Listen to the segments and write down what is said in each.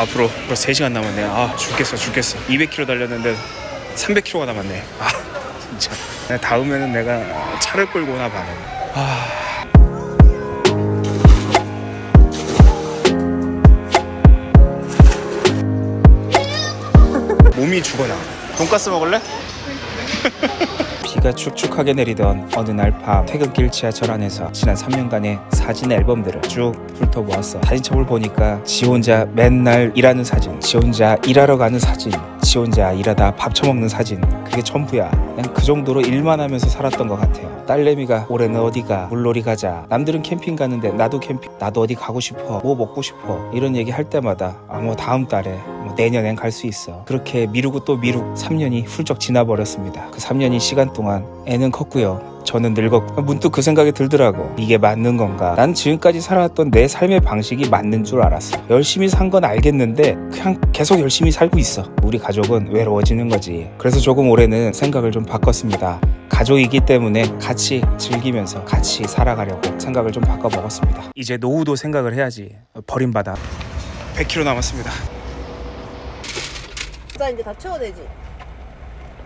앞으로 벌써 3시간 남았네. 아 죽겠어 죽겠어. 200km 달렸는데 300km가 남았네. 아 진짜. 내 다음에는 내가 차를 끌고 오나 봐 아. 몸이 죽어나. 돈가스 먹을래? 비가 축축하게 내리던 어느 날 밤 퇴근길 지하철 안에서 지난 3년간의 사진 앨범들을 쭉 훑어보았어. 사진첩을 보니까 지 혼자 맨날 일하는 사진 지 혼자 일하러 가는 사진 지 혼자 일하다 밥 처먹는 사진. 그게 전부야. 그냥 그 정도로 일만 하면서 살았던 것 같아요. 딸내미가 올해는 어디가? 물놀이 가자. 남들은 캠핑 가는데 나도 캠핑 나도 어디 가고 싶어. 뭐 먹고 싶어. 이런 얘기 할 때마다 아 뭐 다음 달에 뭐 내년엔 갈 수 있어. 그렇게 미루고 또 미루고 3년이 훌쩍 지나버렸습니다. 그 3년이 시간 동안 애는 컸고요 저는 늙었고 문득 그 생각이 들더라고. 이게 맞는 건가? 난 지금까지 살아왔던 내 삶의 방식이 맞는 줄 알았어. 열심히 산 건 알겠는데 그냥 계속 열심히 살고 있어. 우리 가족은 외로워지는 거지. 그래서 조금 올해는 생각을 좀 바꿨습니다. 가족이기 때문에 같이 즐기면서 같이 살아가려고 생각을 좀 바꿔 먹었습니다. 이제 노후도 생각을 해야지. 버림받아. 100km 남았습니다. 나 이제 다 채워내지.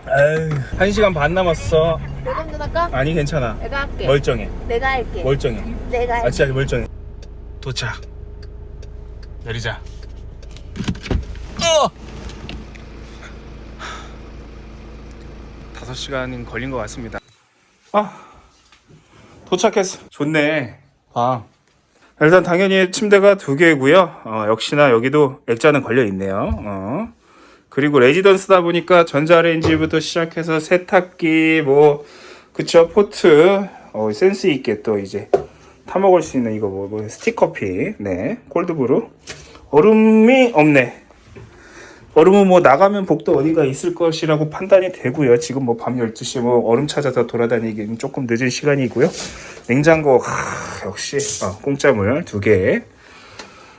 에휴 1시간 반 남았어. 내가 운전 할까? 아니 괜찮아. 내가 할게. 멀쩡해. 내가 할게. 멀쩡해. 내가 아 할게. 진짜 멀쩡해. 도착. 내리자. 어! 5시간 걸린 것 같습니다. 아 도착했어. 좋네. 방. 일단 당연히 침대가 두 개고요. 어, 역시나 여기도 액자는 걸려 있네요. 어. 그리고 레지던스다 보니까 전자레인지부터 시작해서 세탁기 뭐 그쵸 포트 어, 센스 있게 또 이제 타 먹을 수 있는 이거 뭐, 뭐 스틱커피 네 cold brew. 얼음이 없네. 얼음은 뭐 나가면 복도 어딘가 있을 것이라고 판단이 되고요. 지금 뭐 밤 12시 뭐 얼음 찾아서 돌아다니기는 조금 늦은 시간이고요. 냉장고 하, 역시 어, 공짜물 두 개.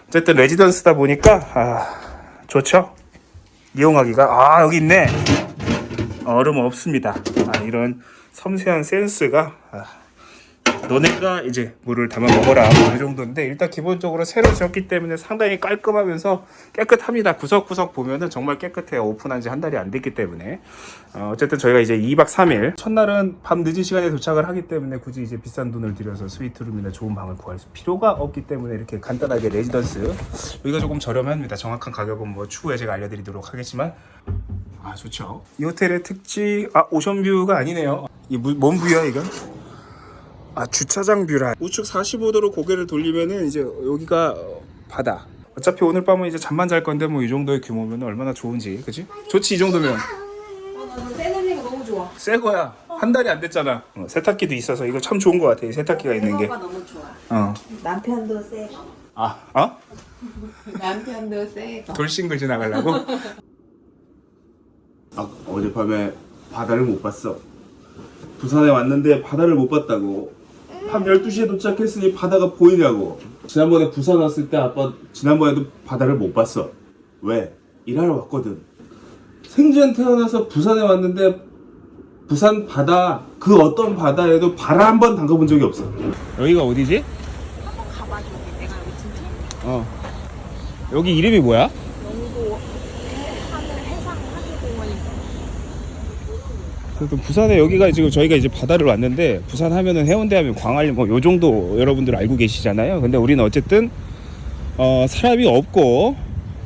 어쨌든 레지던스다 보니까 아, 좋죠 이용하기가 아 여기 있네. 얼음 없습니다. 아, 이런 섬세한 센스가 아, 너네가 이제 물을 담아 먹어라. 뭐 이 정도인데 일단 기본적으로 새로 지었기 때문에 상당히 깔끔하면서 깨끗합니다. 구석구석 보면은 정말 깨끗해요. 오픈한 지 한 달이 안 됐기 때문에. 어, 어쨌든 저희가 이제 2박 3일. 첫날은 밤 늦은 시간에 도착을 하기 때문에 굳이 이제 비싼 돈을 들여서 스위트룸이나 좋은 방을 구할 필요가 없기 때문에 이렇게 간단하게 레지던스. 여기가 조금 저렴합니다. 정확한 가격은 뭐 추후에 제가 알려드리도록 하겠지만. 아 좋죠. 이 호텔의 특징 아 ocean view가 아니네요. 이 뭔 view야 이건 아 주차장 view라 우측 45도로 고개를 돌리면은 이제 여기가 어, 바다 어차피 오늘 밤은 이제 잠만 잘 건데 뭐 이 정도의 규모면 얼마나 좋은지 그지? 좋지 이 정도면 새 냄새가 너무 좋아. 새 거야 한 달이 안 됐잖아 어, 세탁기도 있어서 이거 참 좋은 거 같아 이 세탁기가 있는 새거가 너무 좋아. 게어 남편도 새 거. 아, 어? 남편도 새 거. 돌싱글 지나가려고? 아, 어젯밤에 바다를 못 봤어. 부산에 왔는데 바다를 못 봤다고. 밤 12시에 도착했으니 바다가 보이냐고. 지난번에 부산 왔을 때 아빠 지난번에도 바다를 못 봤어. 왜? 일하러 왔거든. 생전 태어나서 부산에 왔는데 부산 바다 그 어떤 바다에도 발한번 담가본 적이 없어. 여기가 어디지? 가봐 저기 내가 여기 진짜 어 여기 이름이 뭐야? 영도 하늘 해상 하늘공원이 그래도 부산에 여기가 지금 저희가 이제 바다를 왔는데 부산 하면은 해운대 하면 광안리 뭐 요 정도 여러분들 알고 계시잖아요. 근데 우리는 어쨌든 어 사람이 없고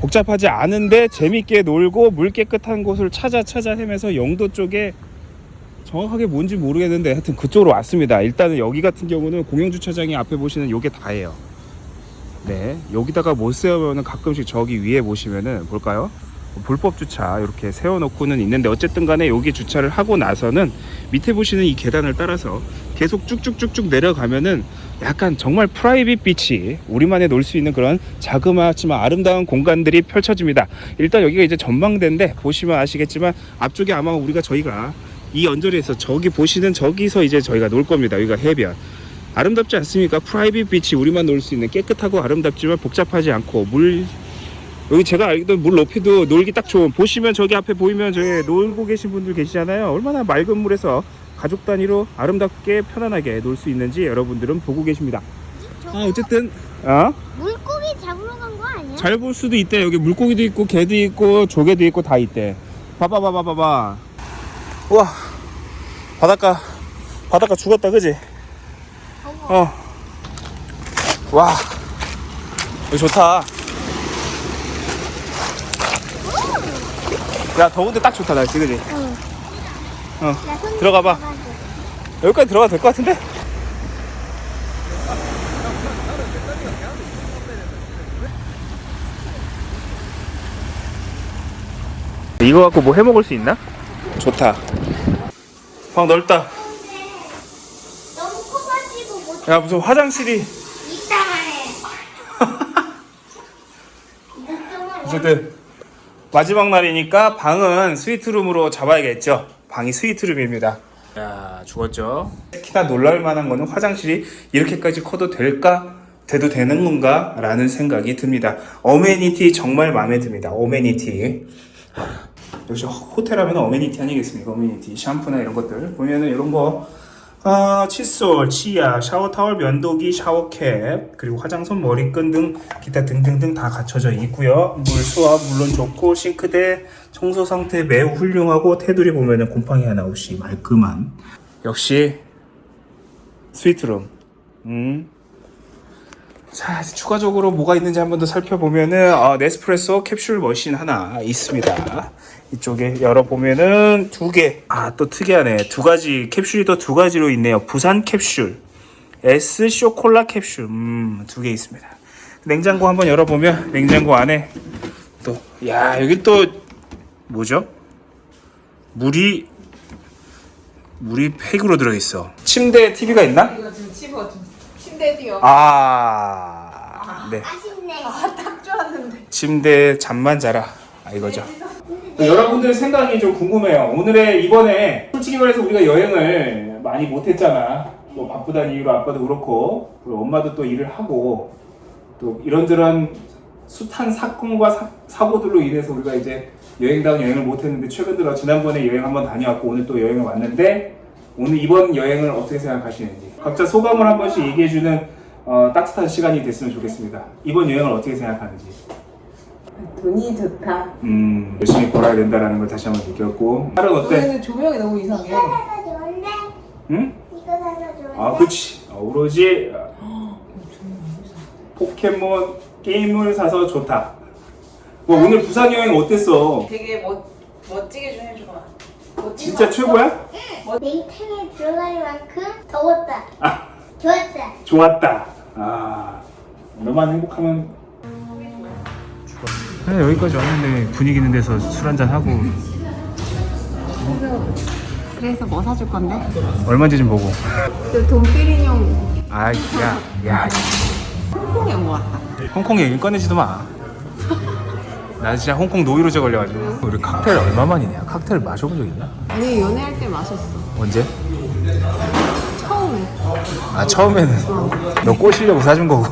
복잡하지 않은데 재밌게 놀고 물 깨끗한 곳을 찾아 찾아 헤매서 영도 쪽에 정확하게 뭔지 모르겠는데 하여튼 그쪽으로 왔습니다. 일단은 여기 같은 경우는 공영 주차장이 앞에 보시는 요게 다예요. 네, 여기다가 못 세우면은 가끔씩 저기 위에 보시면은 볼까요? 불법 주차 이렇게 세워놓고는 있는데 어쨌든 간에 여기 주차를 하고 나서는 밑에 보시는 이 계단을 따라서 계속 쭉쭉쭉쭉 내려가면은 약간 정말 private beach 우리만의 놀 수 있는 그런 자그마하지만 아름다운 공간들이 펼쳐집니다. 일단 여기가 이제 전망대인데 보시면 아시겠지만 앞쪽에 아마 우리가 저희가 이 언저리에서 저기 보시는 저기서 이제 저희가 놀 겁니다. 여기가 해변. 아름답지 않습니까? private beach 우리만 놀 수 있는 깨끗하고 아름답지만 복잡하지 않고 물 여기 제가 알던 물 높이도 놀기 딱 좋은 보시면 저기 앞에 보이면 저기 놀고 계신 분들 계시잖아요 얼마나 맑은 물에서 가족 단위로 아름답게 편안하게 놀 수 있는지 여러분들은 보고 계십니다 아 어쨌든 어? 물고기 잡으러 간 거 아니야? 잘 볼 수도 있대. 여기 물고기도 있고 개도 있고 조개도 있고 다 있대. 봐봐 봐봐 봐봐. 우와 바닷가 바닷가 죽었다 그지? 어. 와 여기 좋다. 야 더운데 딱 좋다 날씨 그지? 응. 어 들어가 봐. 여기까지 들어가도 될 것 같은데? 이거 갖고 뭐 해먹을 수 있나? 좋다 방 넓다 너무 커가지고 못야 무슨 화장실이 이따만 해. 어쨌든 마지막 날이니까 방은 스위트룸으로 잡아야겠죠. 방이 스위트룸입니다. 야 죽었죠? 특히나 놀랄 만한 거는 화장실이 이렇게까지 커도 될까? 돼도 되는 건가? 라는 생각이 듭니다. 어메니티 정말 마음에 듭니다. 어메니티. 역시 호텔 하면 어메니티 아니겠습니까? 어메니티. 샴푸나 이런 것들. 보면은 이런 거 아, 칫솔, 치약, 샤워 타월, 면도기, 샤워캡, 그리고 화장솜, 머리끈 등 기타 등등등 다 갖춰져 있고요. 물 수압 물론 좋고 싱크대 청소 상태 매우 훌륭하고 테두리 보면 은 곰팡이 하나 없이 말끔한 역시 스위트룸. 음. 자, 추가적으로 뭐가 있는지 한 번 더 살펴보면은 어, 네스프레소 캡슐 머신 하나 있습니다. 이쪽에 열어보면은 두 개. 아, 또 특이하네. 두 가지 캡슐이 또 두 가지로 있네요. 부산 캡슐, S 쇼콜라 캡슐. 음, 두 개 있습니다. 냉장고 한번 열어보면 냉장고 안에 또, 야, 여기 또 뭐죠? 물이 물이 팩으로 들어있어. 침대에 TV가 있나? 뛰어. 아, 네. 아쉽네. 딱 좋았는데. 침대에 잠만 자라. 아, 이거죠. 여러분들 생각이 좀 궁금해요. 오늘의 이번에 솔직히 말해서 우리가 여행을 많이 못했잖아. 뭐 바쁘다는 이유로 아빠도 그렇고 그리고 엄마도 또 일을 하고 또 이런저런 숱한 사건과 사, 고들로 인해서 우리가 이제 여행다운 여행을 못했는데 최근 들어 지난번에 여행 한번 다녀왔고 오늘 또 여행을 왔는데 오늘 이번 여행을 어떻게 생각하시는지 각자 소감을 한 번씩 얘기해주는 어, 따뜻한 시간이 됐으면 좋겠습니다. 이번 여행을 어떻게 생각하는지. 돈이 좋다. 음, 열심히 벌어야 된다라는 걸 다시 한번 느꼈고. 딸은 어때? 조명이 너무 이상해. 이거 사서 좋은데? 응? 이거 사서 좋은데? 아, 그치. 어, 오로지 포켓몬 게임을 사서 좋다. 뭐 오늘 부산 여행 어땠어? 되게 멋 멋지게 좀 해줘봐. 진짜 거 최고야? 냉탕에 들어갈 만큼 더웠다. 아. 좋았다. 좋았다. 아, 너만 행복하면. 그냥 여기까지 왔는데 분위기 있는 데서 술 한잔 하고 그래서 뭐 사줄 건데? 얼마인지 좀 보고. 그 돈피리뇽 아, 야, 야, 홍콩에 온거 같다. 홍콩 얘기 꺼내지도 마. 나 진짜 홍콩 노이로제 걸려가지고. 우리 칵테일 얼마만이냐? 칵테일 마셔본 적 있나? 아니 연애할 때 마셨어. 언제? 처음에. 아 처음에는 너 꼬시려고 사준 거고